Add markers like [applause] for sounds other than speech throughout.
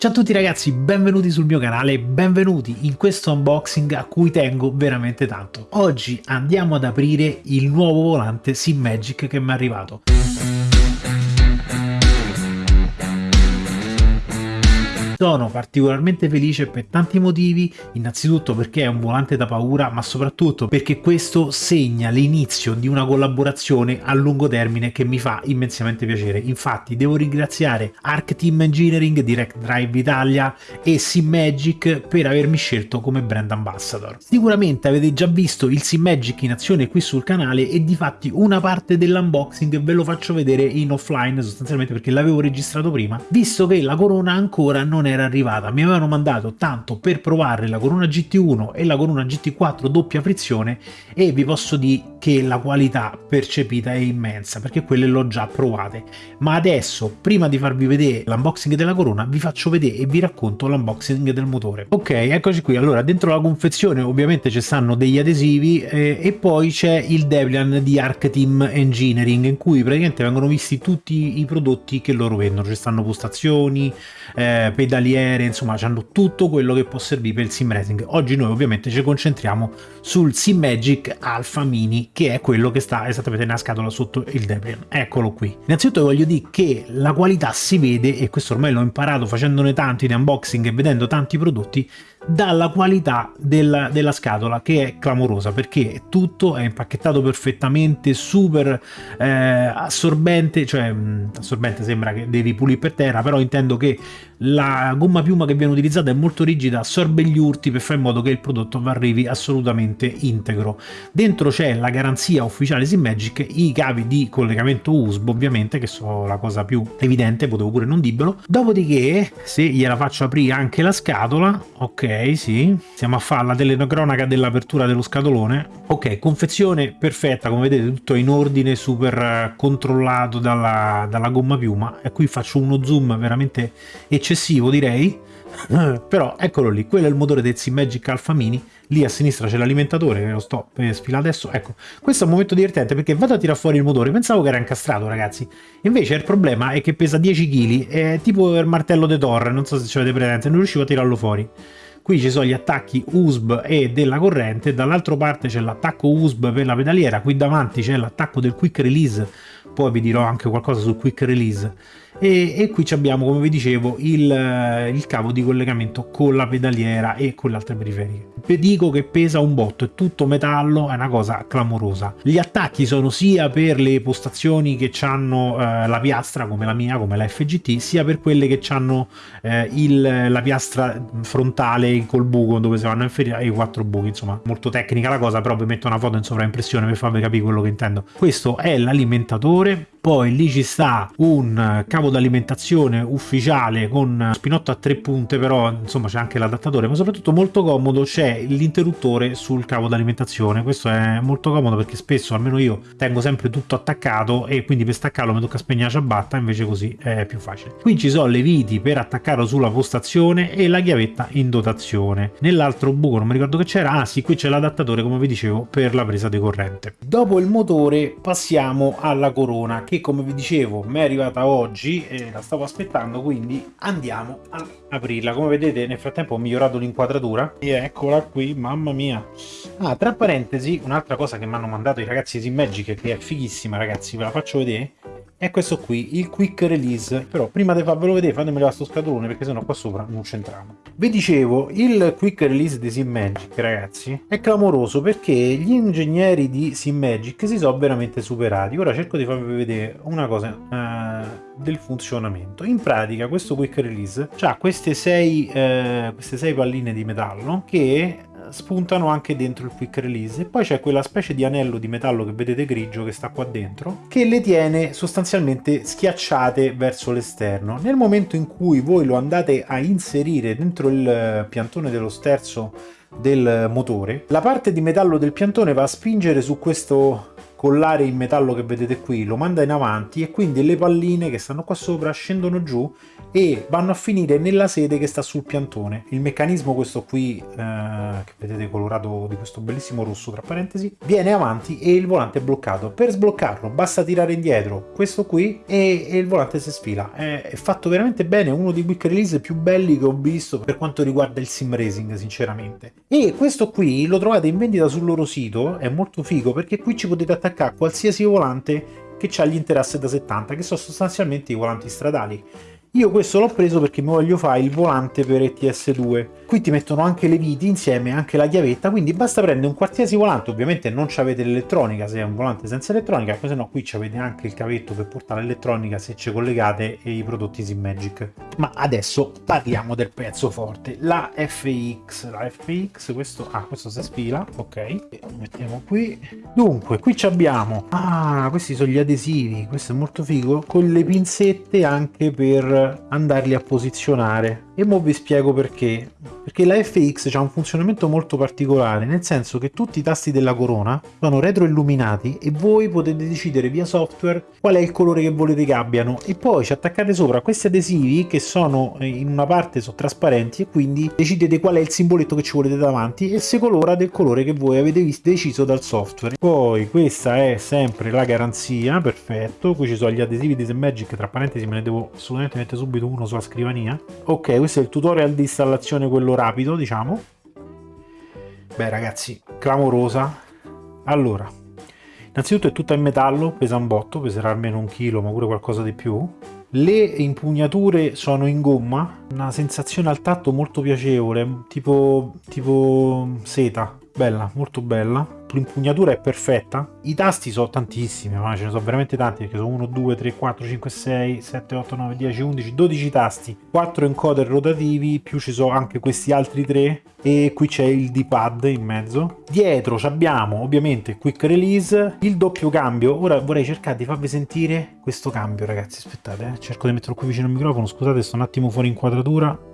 Ciao a tutti ragazzi, benvenuti sul mio canale, benvenuti in questo unboxing a cui tengo veramente tanto. Oggi andiamo ad aprire il nuovo volante SimMagic che mi è arrivato. Sono particolarmente felice per tanti motivi, innanzitutto perché è un volante da paura, ma soprattutto perché questo segna l'inizio di una collaborazione a lungo termine che mi fa immensamente piacere. Infatti devo ringraziare Arc Team Engineering, Direct Drive Italia e SimMagic per avermi scelto come brand ambassador. Sicuramente avete già visto il SimMagic in azione qui sul canale e di fatti una parte dell'unboxing ve lo faccio vedere in offline sostanzialmente perché l'avevo registrato prima, visto che la corona ancora non è era arrivata. Mi avevano mandato tanto per provare la Corona GT1 e la Corona GT4 doppia frizione e vi posso dire che la qualità percepita è immensa perché quelle l'ho già provate. Ma adesso prima di farvi vedere l'unboxing della Corona vi faccio vedere e vi racconto l'unboxing del motore. Ok eccoci qui. Allora dentro la confezione ovviamente ci stanno degli adesivi eh, e poi c'è il Debian di Arc Team Engineering in cui praticamente vengono visti tutti i prodotti che loro vendono. Ci stanno postazioni eh, pedali pedaliere, insomma hanno tutto quello che può servire per il sim racing. Oggi noi ovviamente ci concentriamo sul Sim Magic Alpha Mini che è quello che sta esattamente nella scatola sotto il Debian. Eccolo qui. Innanzitutto voglio dire che la qualità si vede e questo ormai l'ho imparato facendone tanti di unboxing e vedendo tanti prodotti dalla qualità della, della, scatola che è clamorosa perché tutto è impacchettato perfettamente super eh, assorbente cioè mh, assorbente sembra che devi pulire per terra però intendo che la gomma piuma che viene utilizzata è molto rigida assorbe gli urti per fare in modo che il prodotto arrivi assolutamente integro. Dentro c'è la garanzia ufficiale Simmagic i cavi di collegamento USB ovviamente che sono la cosa più evidente potevo pure non dirvelo. Dopodiché se gliela faccio aprire anche la scatola ok sì, siamo a fare la telecronaca dell'apertura dello scatolone. Ok, confezione perfetta, come vedete tutto in ordine, super eh, controllato dalla, dalla gomma piuma. E qui faccio uno zoom veramente eccessivo direi. [laughs] Però eccolo lì, quello è il motore del Magic Alpha Mini, lì a sinistra c'è l'alimentatore che lo sto per sfilare adesso, ecco, questo è un momento divertente perché vado a tirare fuori il motore, pensavo che era incastrato ragazzi, invece il problema è che pesa 10 kg, è tipo il martello de Torre, non so se ci avete presente, non riuscivo a tirarlo fuori. Qui ci sono gli attacchi USB e della corrente. Dall'altra parte c'è l'attacco USB per la pedaliera. Qui davanti c'è l'attacco del quick release. Poi vi dirò anche qualcosa sul quick release e, e qui abbiamo come vi dicevo il, il, cavo di collegamento con la pedaliera e con le altre periferiche. Vi dico che pesa un botto è tutto metallo è una cosa clamorosa. Gli attacchi sono sia per le postazioni che hanno eh, la piastra come la mia come la FGT sia per quelle che hanno eh, il, la piastra frontale col buco dove si vanno a inferire i quattro buchi insomma molto tecnica la cosa però vi metto una foto in sovraimpressione per farvi capire quello che intendo. Questo è l'alimentatore poi lì ci sta un cavo d'alimentazione ufficiale con spinotto a tre punte però insomma c'è anche l'adattatore ma soprattutto molto comodo c'è l'interruttore sul cavo d'alimentazione. Questo è molto comodo perché spesso almeno io tengo sempre tutto attaccato e quindi per staccarlo mi tocca spegnere la ciabatta invece così è più facile. Qui ci sono le viti per attaccarlo sulla postazione e la chiavetta in dotazione. Nell'altro buco non mi ricordo che c'era ah sì qui c'è l'adattatore come vi dicevo per la presa di corrente. Dopo il motore passiamo alla corona che come vi dicevo mi è arrivata oggi e la stavo aspettando quindi andiamo a aprirla. Come vedete nel frattempo ho migliorato l'inquadratura. E eccola qui mamma mia. Ah tra parentesi un'altra cosa che mi hanno mandato i ragazzi di Magic che è fighissima ragazzi ve la faccio vedere è questo qui, il quick release. Però prima di farvelo vedere fatemelo a sto scatolone perché sennò qua sopra non c'entriamo. Vi dicevo, il quick release di SimMagic, ragazzi, è clamoroso perché gli ingegneri di SimMagic si sono veramente superati. Ora cerco di farvi vedere una cosa uh, del funzionamento. In pratica questo quick release ha queste sei, uh, queste sei palline di metallo che spuntano anche dentro il quick release. E poi c'è quella specie di anello di metallo che vedete grigio che sta qua dentro che le tiene sostanzialmente schiacciate verso l'esterno. Nel momento in cui voi lo andate a inserire dentro il piantone dello sterzo del motore la parte di metallo del piantone va a spingere su questo collare in metallo che vedete qui lo manda in avanti e quindi le palline che stanno qua sopra scendono giù e vanno a finire nella sede che sta sul piantone. Il meccanismo questo qui, eh, che vedete colorato di questo bellissimo rosso tra parentesi, viene avanti e il volante è bloccato. Per sbloccarlo basta tirare indietro questo qui e, e il volante si sfila. È, è, fatto veramente bene, uno dei quick release più belli che ho visto per quanto riguarda il sim racing sinceramente. E questo qui lo trovate in vendita sul loro sito, è molto figo perché qui ci potete attaccare qualsiasi volante che ha gli interassi da 70 che sono sostanzialmente i volanti stradali io questo l'ho preso perché mi voglio fare il volante per ETS2. Qui ti mettono anche le viti insieme, anche la chiavetta, quindi basta prendere un qualsiasi volante, ovviamente non avete l'elettronica se è un volante senza elettronica, se no qui avete anche il cavetto per portare l'elettronica se ci collegate i prodotti Simmagic. Ma adesso parliamo del pezzo forte, la FX. La FX, questo, ah, questo si sfila, ok, lo mettiamo qui. Dunque, qui abbiamo, ah, questi sono gli adesivi, questo è molto figo, con le pinzette anche per andarli a posizionare e mo vi spiego perché. Perché la FX ha un funzionamento molto particolare nel senso che tutti i tasti della corona sono retroilluminati e voi potete decidere via software qual è il colore che volete che abbiano. E poi ci attaccate sopra questi adesivi che sono eh, in una parte sono trasparenti e quindi decidete qual è il simboletto che ci volete davanti e si colora del colore che voi avete deciso dal software. Poi questa è sempre la garanzia perfetto. Qui ci sono gli adesivi di Magic tra parentesi me ne devo assolutamente mettere subito uno sulla scrivania. Ok questo è il tutorial di installazione quello rapido diciamo. Beh ragazzi clamorosa. Allora innanzitutto è tutta in metallo pesa un botto peserà almeno un chilo ma pure qualcosa di più. Le impugnature sono in gomma una sensazione al tatto molto piacevole tipo tipo seta bella molto bella. L'impugnatura è perfetta. I tasti sono tantissimi ma ce ne sono veramente tanti perché sono 1 2 3 4 5 6 7 8 9 10 11 12 tasti. 4 encoder rotativi più ci sono anche questi altri 3 e qui c'è il d-pad in mezzo. Dietro abbiamo ovviamente quick release il doppio cambio. Ora vorrei cercare di farvi sentire questo cambio ragazzi. Aspettate eh. cerco di metterlo qui vicino al microfono. Scusate sto un attimo fuori inquadratura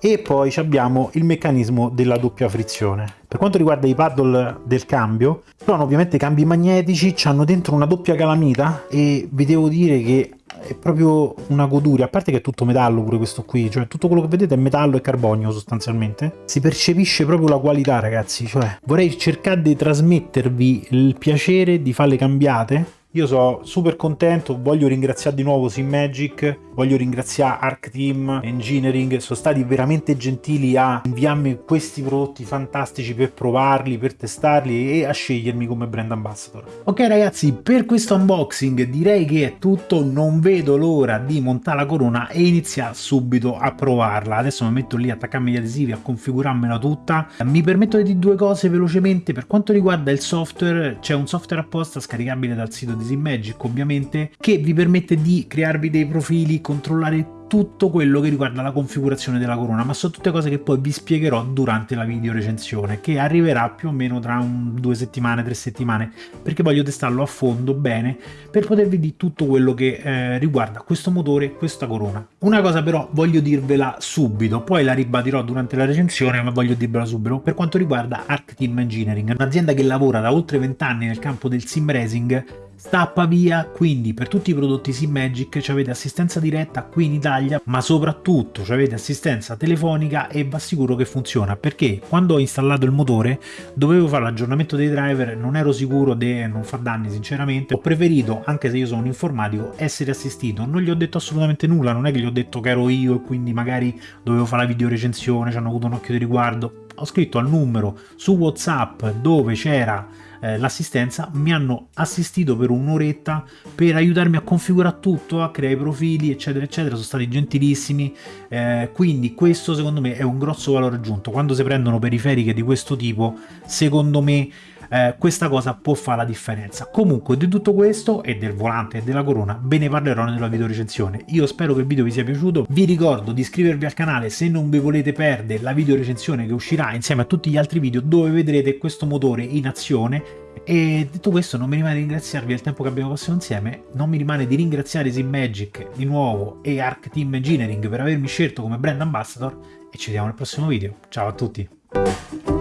e poi abbiamo il meccanismo della doppia frizione. Per quanto riguarda i paddle del cambio, sono ovviamente cambi magnetici, hanno dentro una doppia calamita e vi devo dire che è proprio una goduria, a parte che è tutto metallo pure questo qui, cioè tutto quello che vedete è metallo e carbonio sostanzialmente. Si percepisce proprio la qualità ragazzi, cioè vorrei cercare di trasmettervi il piacere di farle cambiate io sono super contento, voglio ringraziare di nuovo Simmagic, voglio ringraziare Arc Team Engineering, sono stati veramente gentili a inviarmi questi prodotti fantastici per provarli, per testarli e a scegliermi come brand ambassador. Ok ragazzi, per questo unboxing direi che è tutto, non vedo l'ora di montare la corona e iniziare subito a provarla. Adesso mi metto lì a attaccarmi gli adesivi, a configurarmela tutta. Mi permetto di dire due cose velocemente, per quanto riguarda il software, c'è un software apposta scaricabile dal sito di Magic ovviamente, che vi permette di crearvi dei profili, controllare tutto quello che riguarda la configurazione della corona, ma sono tutte cose che poi vi spiegherò durante la video recensione, che arriverà più o meno tra un, due settimane, tre settimane, perché voglio testarlo a fondo bene per potervi dire tutto quello che eh, riguarda questo motore questa corona. Una cosa però voglio dirvela subito, poi la ribadirò durante la recensione, ma voglio dirvela subito, per quanto riguarda Arc Team Engineering, un'azienda che lavora da oltre 20 anni nel campo del sim racing sta a Pavia, quindi per tutti i prodotti Simmagic avete assistenza diretta qui in Italia, ma soprattutto avete assistenza telefonica e vi assicuro che funziona, perché quando ho installato il motore dovevo fare l'aggiornamento dei driver, non ero sicuro di non far danni sinceramente, ho preferito, anche se io sono un informatico, essere assistito, non gli ho detto assolutamente nulla, non è che gli ho detto che ero io e quindi magari dovevo fare la video recensione, ci hanno avuto un occhio di riguardo, ho scritto al numero su Whatsapp dove c'era eh, l'assistenza, mi hanno assistito per un'oretta per aiutarmi a configurare tutto, a creare i profili, eccetera, eccetera. Sono stati gentilissimi. Eh, quindi questo secondo me è un grosso valore aggiunto. Quando si prendono periferiche di questo tipo, secondo me eh, questa cosa può fare la differenza. Comunque di tutto questo e del volante e della corona ve ne parlerò nella video recensione. Io spero che il video vi sia piaciuto, vi ricordo di iscrivervi al canale se non vi volete perdere la video recensione che uscirà insieme a tutti gli altri video dove vedrete questo motore in azione e detto questo non mi rimane di ringraziarvi del tempo che abbiamo passato insieme, non mi rimane di ringraziare Simmagic di nuovo e Arc Team Engineering per avermi scelto come brand ambassador e ci vediamo nel prossimo video. Ciao a tutti!